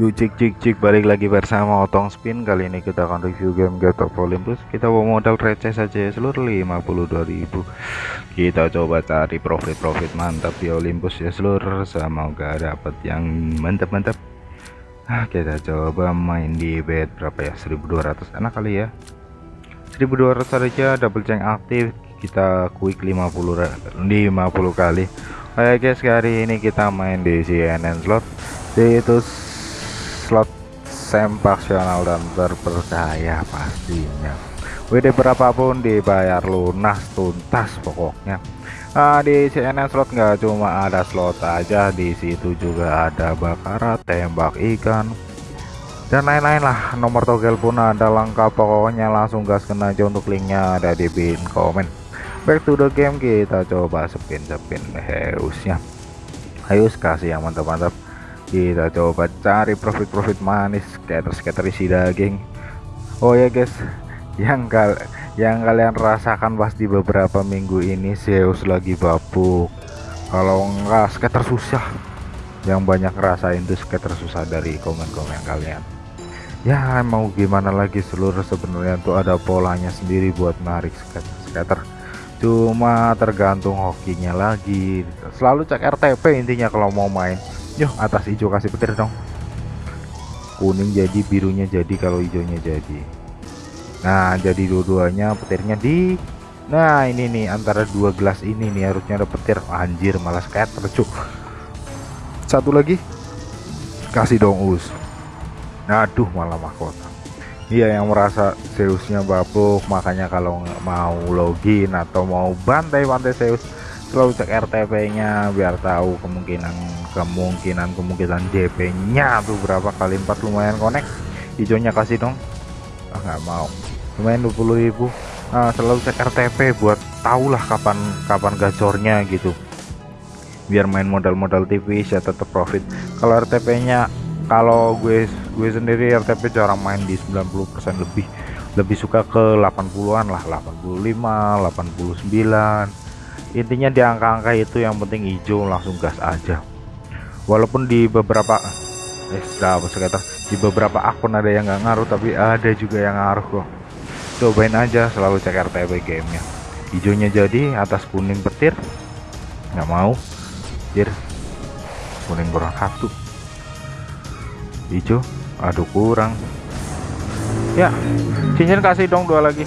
Yuk cik cik cik balik lagi bersama Otong Spin. Kali ini kita akan review game God of Olympus. Kita bawa modal receh saja ya seluruh 52.000 Kita coba cari profit-profit mantap di Olympus ya seluruh. Semoga dapat yang mantap-mantap. Nah kita coba main di bed berapa ya? 1200 enak kali ya. 1200 saja double change aktif. Kita quick 50 50 kali. Oke guys hari ini kita main di CNN slot itu slot sempaksional dan terpercaya pastinya. WD berapapun dibayar lunas tuntas pokoknya. Nah, di CNN slot nggak cuma ada slot aja di situ juga ada bakarat tembak ikan dan lain-lain lah. Nomor togel pun ada lengkap pokoknya langsung gas kena aja untuk linknya ada di pin komen. Back to the game kita coba spin spin heusnya. Ayo kasih yang mantap-mantap kita coba cari profit-profit manis. Skater-skater isi daging. Oh ya guys. Yang kal yang kalian rasakan pasti beberapa minggu ini Zeus lagi babuk. Kalau enggak skater susah. Yang banyak rasain tuh skater susah dari komen-komen kalian. Ya mau gimana lagi seluruh sebenarnya tuh ada polanya sendiri buat narik skater-skater cuma tergantung hokinya lagi. Selalu cek RTP intinya kalau mau main Yo, atas hijau kasih petir dong. Kuning jadi, birunya jadi kalau hijaunya jadi. Nah, jadi dua-duanya petirnya di Nah, ini nih antara dua gelas ini nih harusnya ada petir. Anjir, malah scatter, cuk. Satu lagi. Kasih dong us. Aduh, malah mahkota. Iya yang merasa Zeusnya babuk, makanya kalau mau login atau mau bantai-bantai Zeus selalu cek RTP nya biar tahu kemungkinan kemungkinan kemungkinan JP nya tuh berapa kali 4 lumayan connect. Hijaunya kasih dong. Ah nggak mau. Lumayan 20.000 nah, selalu cek RTP buat tahulah kapan kapan gacornya gitu. Biar main modal-modal TV ya tetap profit. Kalau RTP nya kalau gue gue sendiri RTP jarang main di 90% lebih. Lebih suka ke 80-an lah. 85 89 intinya di angka-angka itu yang penting hijau langsung gas aja. Walaupun di beberapa eh sekitar di beberapa akun ada yang nggak ngaruh tapi ada juga yang ngaruh kok. Cobain aja selalu cek RTP gamenya. Hijaunya jadi atas kuning petir. Nggak mau. Jir kuning kurang satu. Hijau. Aduh kurang. Ya cincin kasih dong dua lagi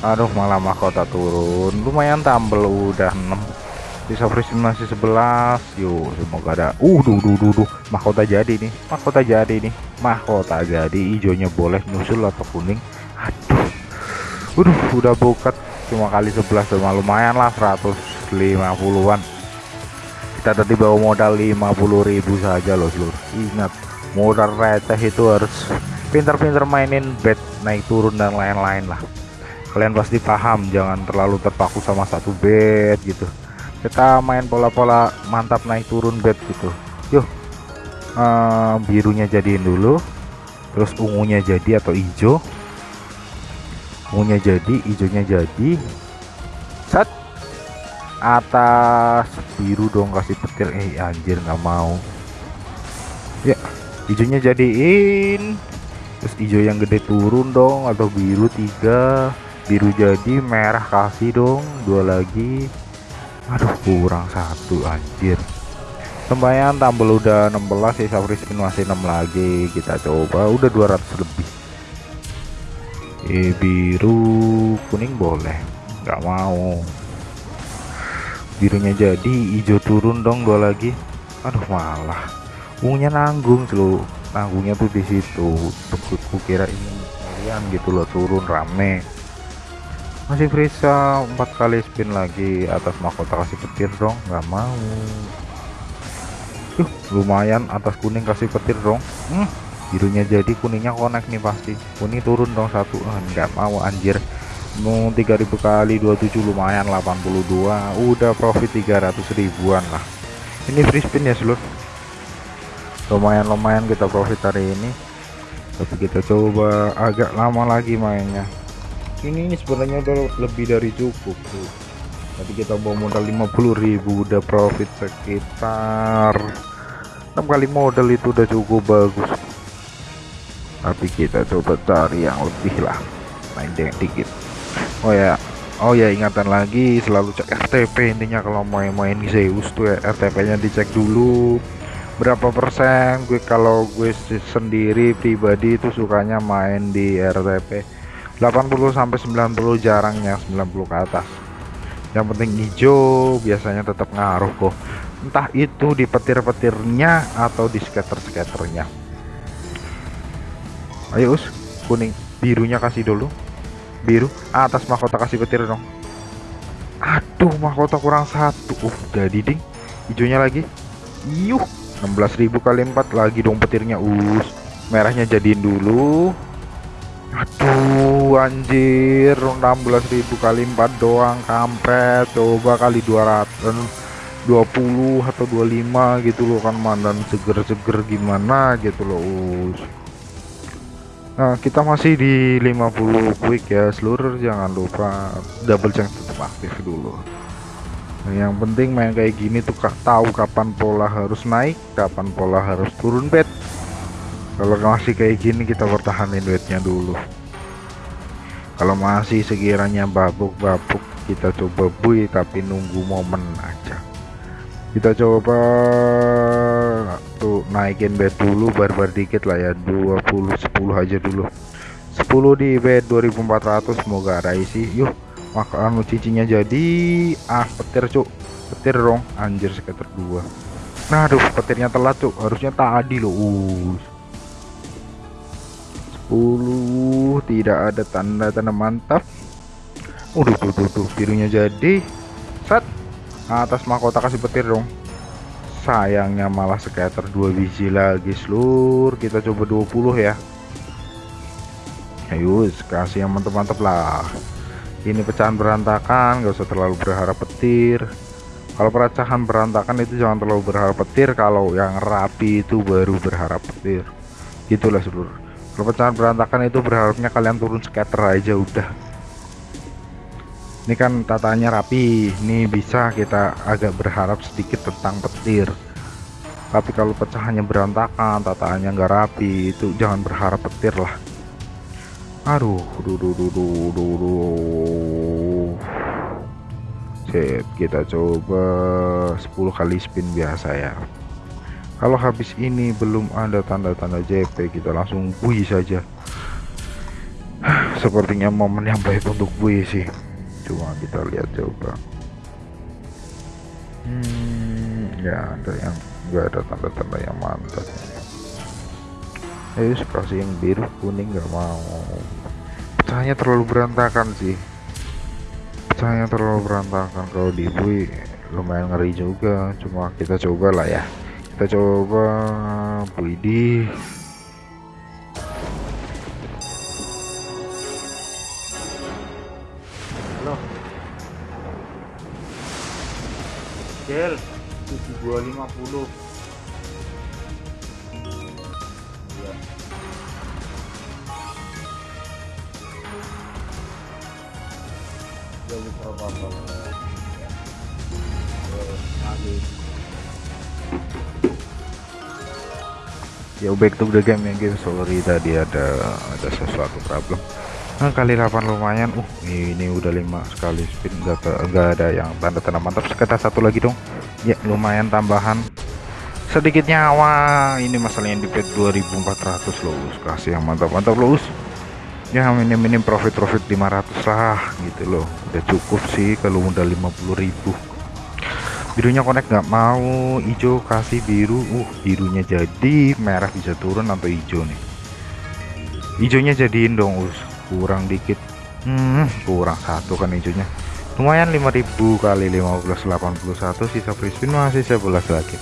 aduh malah mahkota turun. Lumayan tambel udah 6 sisa free masih 11 yuk semoga ada. Uh duh duh duh, duh. mahkota jadi nih mahkota jadi nih. Mahkota jadi hijaunya boleh nyusul atau kuning. Aduh. Udah udah bukat cuma kali 11 cuma lumayan lah 150-an kita tadi bawa modal 50.000 saja loh seluruh ingat modal receh itu harus pintar-pintar mainin bet naik turun dan lain-lain lah kalian pasti paham jangan terlalu terpaku sama satu bed gitu. Kita main pola-pola mantap naik turun bed gitu. Yuk uh, birunya jadiin dulu terus ungunya jadi atau hijau ungunya jadi hijaunya jadi. Set. Atas biru dong kasih petir. Eh anjir nggak mau. Ya hijaunya jadiin. Terus hijau yang gede turun dong atau biru tiga biru jadi merah kasih dong. Dua lagi. Aduh kurang satu anjir. Sembayan tambel udah 16 sisa spin masih 6 lagi. Kita coba. Udah 200 lebih. Eh biru kuning boleh. Nggak mau. Birunya jadi hijau turun dong dua lagi. Aduh malah. Ungunya nanggung selalu nanggungnya tuh di situ. Kukira ini kalian gitu loh turun rame masih Frisa empat kali spin lagi atas mahkota kasih petir dong nggak mau. Yuh, lumayan atas kuning kasih petir dong. Hmm, birunya jadi kuningnya connect nih pasti. Kuning turun dong satu. Ah, nggak mau anjir. Mau 3000 kali 27 lumayan 82 udah profit 300 ribuan lah. Ini free spin ya seluruh lumayan-lumayan kita profit hari ini. Tapi kita coba agak lama lagi mainnya ini, sebenarnya udah lebih dari cukup tuh tadi kita bawa modal 50.000 udah profit sekitar 6 kali modal itu udah cukup bagus. Tapi kita coba cari yang lebih lah. Main dikit. Oh ya oh ya ingatan lagi selalu cek RTP intinya kalau main-main Zeus tuh ya RTP nya dicek dulu. Berapa persen? Gue kalau gue sendiri pribadi itu sukanya main di RTP 80 sampai 90 jarangnya 90 ke atas. Yang penting hijau biasanya tetap ngaruh kok. Entah itu di petir-petirnya atau di skater-skaternya ayo us kuning. Birunya kasih dulu. Biru. Atas mahkota kasih petir dong. Aduh mahkota kurang satu. Uh jadi ding. Hijaunya lagi. Yuh 16.000 kali 4 lagi dong petirnya. Us merahnya jadiin dulu aduh anjir. 16.000 kali 4 doang kampret. Coba kali 200 20 atau 25 gitu loh kan mandan seger-seger gimana gitu loh us. Nah kita masih di 50 quick ya seluruh. Jangan lupa double chance tetap aktif dulu. Nah, yang penting main kayak gini tuh tahu kapan pola harus naik kapan pola harus turun bed kalau masih kayak gini kita pertahanin bednya dulu. Kalau masih sekiranya babuk-babuk kita coba bui tapi nunggu momen aja. Kita coba tuh naikin bed dulu barbar dikit lah ya. 20 10 aja dulu. 10 di bed 2400 semoga ada isi yuk maka anu cicinya jadi ah petir cuk. Petir dong anjir sekitar dua. Nah aduh petirnya telat cuk. Harusnya tadi loh. Us 10 tidak ada tanda-tanda mantap. Udah tuh tuh tuh birunya jadi. Set atas mahkota kasih petir dong. Sayangnya malah scatter dua biji lagi seluruh. Kita coba 20 ya. Ayo kasih yang mantap-mantap lah. Ini pecahan berantakan gak usah terlalu berharap petir. Kalau pecahan berantakan itu jangan terlalu berharap petir kalau yang rapi itu baru berharap petir. Gitulah seluruh kalau pecahan berantakan itu berharapnya kalian turun scatter aja udah. Ini kan tatanya rapi ini bisa kita agak berharap sedikit tentang petir. Tapi kalau pecahannya berantakan tataannya nggak rapi itu jangan berharap petir lah. Aduh duh, duh, duh, duh, duh, kita coba 10 kali spin biasa ya kalau habis ini belum ada tanda-tanda JP kita langsung bui saja. Sepertinya momen yang baik untuk bui sih. Cuma kita lihat coba. Hmm ya ada yang enggak ada tanda-tanda yang mantap. Ayo kasih yang biru kuning nggak mau. Pecahnya terlalu berantakan sih. Pecahnya terlalu berantakan. Kalau di bui lumayan ngeri juga. Cuma kita coba lah ya kita coba Buidi halo. Gel 7 250 Ya back to the game ya guys sorry tadi ada ada sesuatu problem. Nah, kali 8 lumayan. Uh ini udah lima sekali spin enggak enggak ada yang tanda-tanda mantap. Sekitar satu lagi dong. Ya lumayan tambahan. Sedikit nyawa. Ini masalahnya di pet 2400 loh kasih yang mantap-mantap loh ya minim-minim profit-profit 500 lah gitu loh. Udah cukup sih kalau udah 50.000 birunya connect nggak mau. Hijau kasih biru. Uh birunya jadi merah bisa turun atau hijau nih? Hijaunya jadiin dong us. Kurang dikit. Hmm, kurang satu kan hijaunya lumayan 5000 kali 15 81 sisa free spin masih 11 lagi.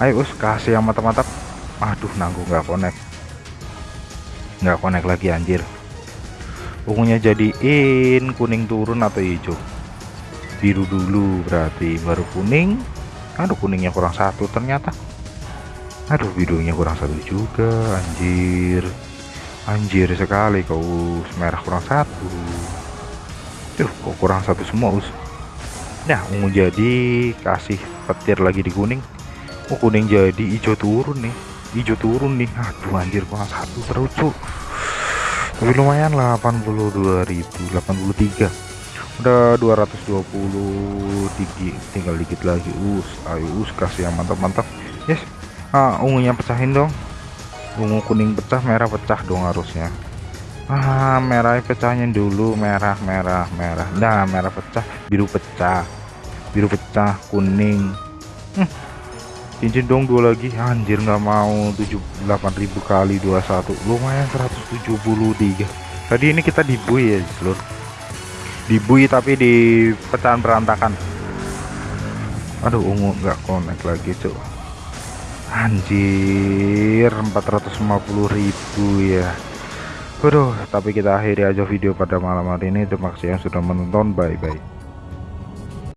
Ayo us kasih yang mantap-mantap. Aduh nanggung nggak connect. Nggak connect lagi anjir. Ungunya jadiin kuning turun atau hijau biru dulu berarti baru kuning. Aduh kuningnya kurang satu ternyata. Aduh birunya kurang satu juga anjir. Anjir sekali kau merah kurang satu. Tuh kok kurang satu semua us. Nah ungu jadi kasih petir lagi di kuning. Oh kuning jadi hijau turun nih. Hijau turun nih. Aduh anjir kurang satu terus tapi lumayan lah 82.083 udah 220 tinggi tinggal dikit lagi. Us ayo us kasih yang mantap-mantap yes. Ah ungunya pecahin dong. Ungu kuning pecah merah pecah dong harusnya. Ah merah pecahnya dulu. Merah merah merah. Nah merah pecah biru pecah. Biru pecah kuning. Hmm. cincin dong dua lagi. Anjir nggak mau. 78.000 kali 21 lumayan 173 tadi ini kita dibui ya seluruh dibui tapi di pecahan berantakan aduh ungu nggak connect lagi cuk anjir 450.000 ya Waduh, tapi kita akhiri aja video pada malam hari ini. Terima kasih yang sudah menonton. Bye bye.